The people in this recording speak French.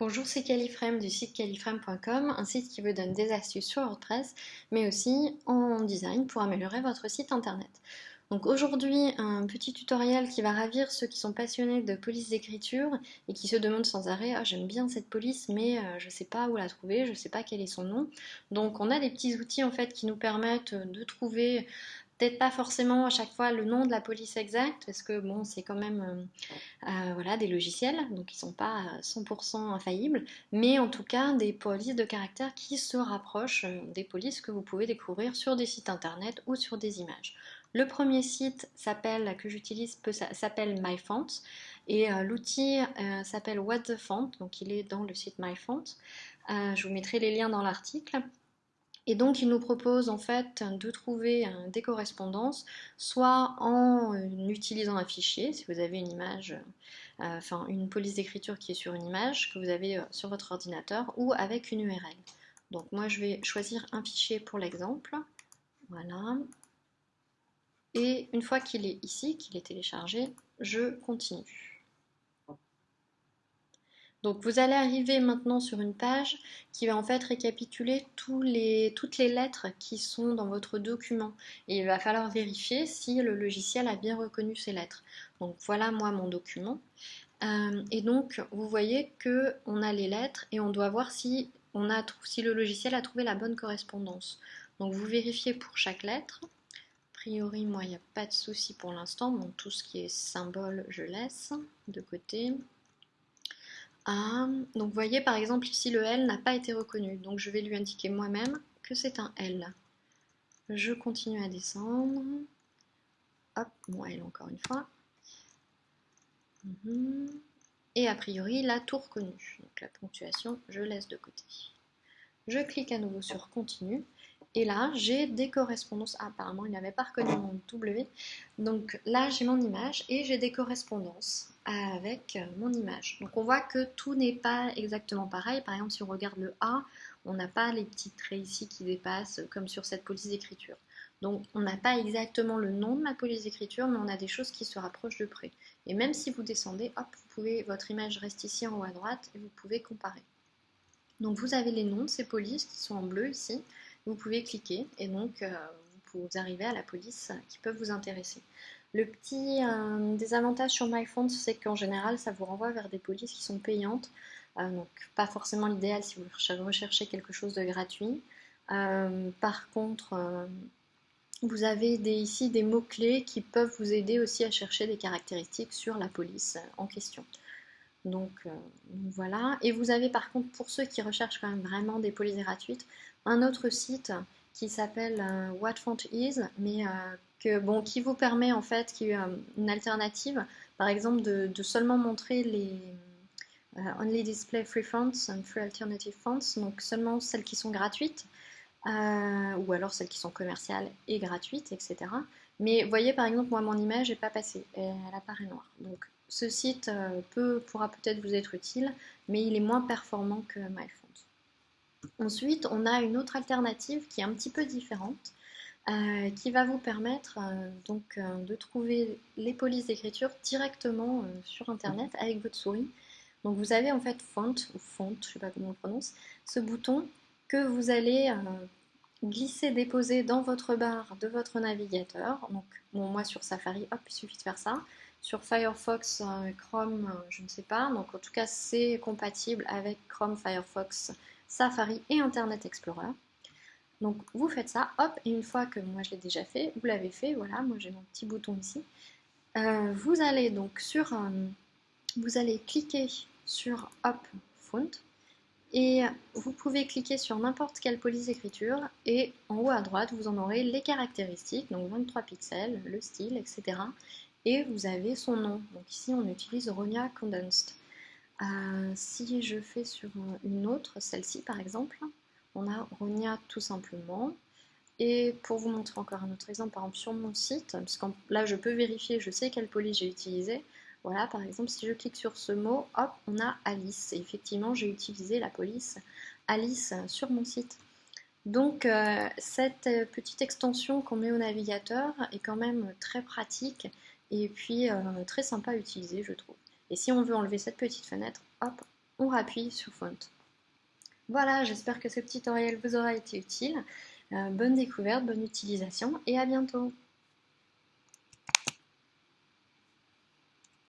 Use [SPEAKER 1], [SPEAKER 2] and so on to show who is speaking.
[SPEAKER 1] Bonjour, c'est Califrame du site califrame.com, un site qui vous donne des astuces sur WordPress, mais aussi en design pour améliorer votre site internet. Donc aujourd'hui, un petit tutoriel qui va ravir ceux qui sont passionnés de police d'écriture et qui se demandent sans arrêt ah, j'aime bien cette police mais euh, je ne sais pas où la trouver, je ne sais pas quel est son nom. Donc on a des petits outils en fait qui nous permettent de trouver peut-être pas forcément à chaque fois le nom de la police exacte, parce que bon, c'est quand même euh, euh, voilà, des logiciels, donc ils sont pas 100% infaillibles, mais en tout cas des polices de caractère qui se rapprochent euh, des polices que vous pouvez découvrir sur des sites internet ou sur des images. Le premier site que j'utilise s'appelle MyFont et l'outil s'appelle What the Font, donc il est dans le site MyFont. je vous mettrai les liens dans l'article. Et donc il nous propose en fait de trouver des correspondances, soit en euh, utilisant un fichier, si vous avez une image, euh, enfin une police d'écriture qui est sur une image que vous avez euh, sur votre ordinateur, ou avec une URL. Donc moi je vais choisir un fichier pour l'exemple, voilà. Et une fois qu'il est ici, qu'il est téléchargé, je continue. Donc vous allez arriver maintenant sur une page qui va en fait récapituler toutes les lettres qui sont dans votre document. Et il va falloir vérifier si le logiciel a bien reconnu ces lettres. Donc voilà moi mon document. Euh, et donc vous voyez que on a les lettres et on doit voir si, le logiciel a trouvé la bonne correspondance. Donc vous vérifiez pour chaque lettre. A priori moi il n'y a pas de souci pour l'instant. Donc tout ce qui est symbole je laisse de côté. Ah, donc vous voyez par exemple ici le L n'a pas été reconnu, donc je vais lui indiquer moi-même que c'est un L. Je continue à descendre. Hop, mon L encore une fois. Mhm. Et a priori, il a tout reconnu. Donc la ponctuation, je laisse de côté. Je clique à nouveau sur continue. Et là, j'ai des correspondances. Apparemment, il n'avait pas reconnu mon W. Donc là, j'ai mon image et j'ai des correspondances avec euh, mon image. Donc on voit que tout n'est pas exactement pareil. Par exemple, si on regarde le A, on n'a pas les petits traits ici qui dépassent comme sur cette police d'écriture. Donc on n'a pas exactement le nom de ma police d'écriture, mais on a des choses qui se rapprochent de près. Et même si vous descendez, hop, vous pouvez, votre image reste ici en haut à droite et vous pouvez comparer. Donc vous avez les noms de ces polices qui sont en bleu ici vous pouvez cliquer et donc euh, vous arrivez à la police qui peuvent vous intéresser. Le petit euh, désavantage sur MyFont, c'est qu'en général, ça vous renvoie vers des polices qui sont payantes. Euh, donc pas forcément l'idéal si vous recherchez quelque chose de gratuit. par contre, vous avez ici des mots-clés qui peuvent vous aider aussi à chercher des caractéristiques sur la police en question. Donc, voilà. Et vous avez par contre, pour ceux qui recherchent quand même vraiment des polices gratuites, un autre site qui s'appelle euh, What Font Is, mais euh, bon, qui vous permet en fait, qui est euh, une alternative, par exemple de, seulement montrer les Only Display Free Fonts and Free Alternative Fonts, donc seulement celles qui sont gratuites, ou alors celles qui sont commerciales et gratuites, etc. Mais voyez par exemple, moi mon image n'est pas passée, elle apparaît noire. Donc ce site peut, pourra peut-être vous être utile, mais il est moins performant que MyFont. Ensuite, on a une autre alternative qui est un petit peu différente, euh, qui va vous permettre euh, donc euh, de trouver les polices d'écriture directement sur internet avec votre souris. Donc vous avez en fait font ou font, je ne sais pas comment on prononce, ce bouton que vous allez glisser, déposer dans votre barre de votre navigateur. Donc moi sur Safari, hop, il suffit de faire ça. Sur Firefox, Chrome, je ne sais pas. Donc en tout cas, c'est compatible avec Chrome, Firefox, Safari et Internet Explorer. Donc vous faites ça, hop, et une fois que moi je l'ai déjà fait, vous l'avez fait, voilà, moi j'ai mon petit bouton ici. Euh, vous allez donc sur, euh, vous allez cliquer sur hop, font, et vous pouvez cliquer sur n'importe quelle police d'écriture, et en haut à droite, vous en aurez les caractéristiques, donc 23 pixels, le style, etc. Et vous avez son nom. Donc ici on utilise Ronia Condensed. Euh, si je fais sur une autre, celle-ci par exemple, on a Ronia tout simplement. Et pour vous montrer encore un autre exemple, par exemple sur mon site, parce là je peux vérifier, je sais quelle police j'ai utilisée. Voilà, par exemple, si je clique sur ce mot, hop, on a Alice. Et effectivement, j'ai utilisé la police Alice sur mon site. Donc, euh, cette petite extension qu'on met au navigateur est quand même très pratique et puis euh, très sympa à utiliser, je trouve. Et si on veut enlever cette petite fenêtre, hop, on rappuie sur Font. Voilà, j'espère que ce petit tutoriel vous aura été utile. Euh, bonne découverte, bonne utilisation et à bientôt